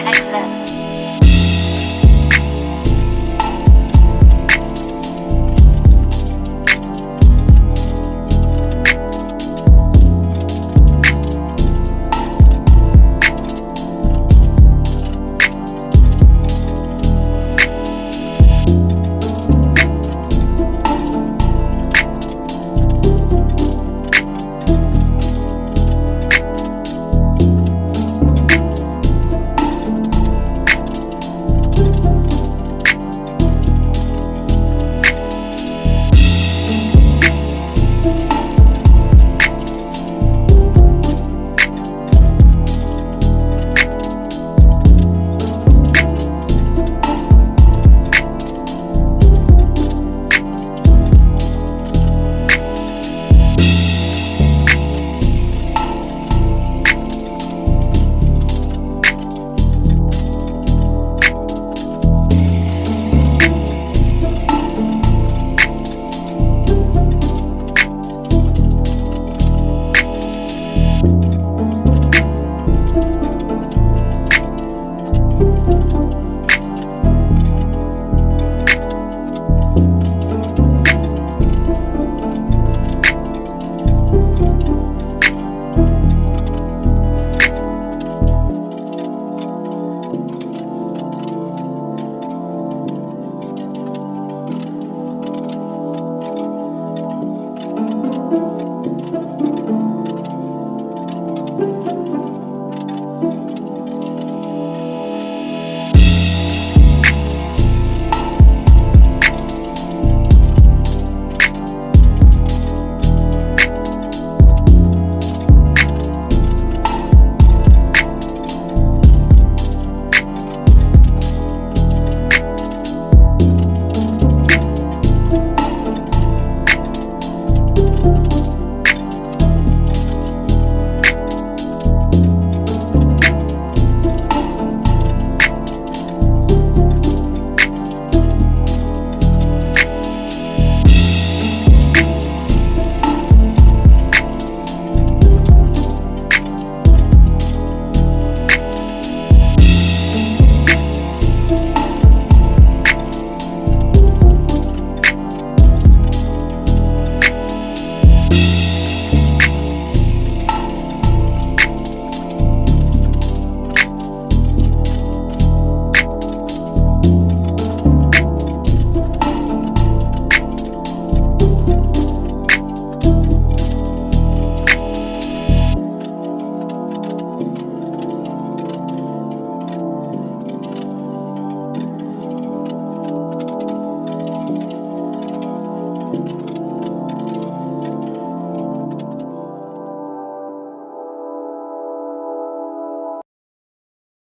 I'll.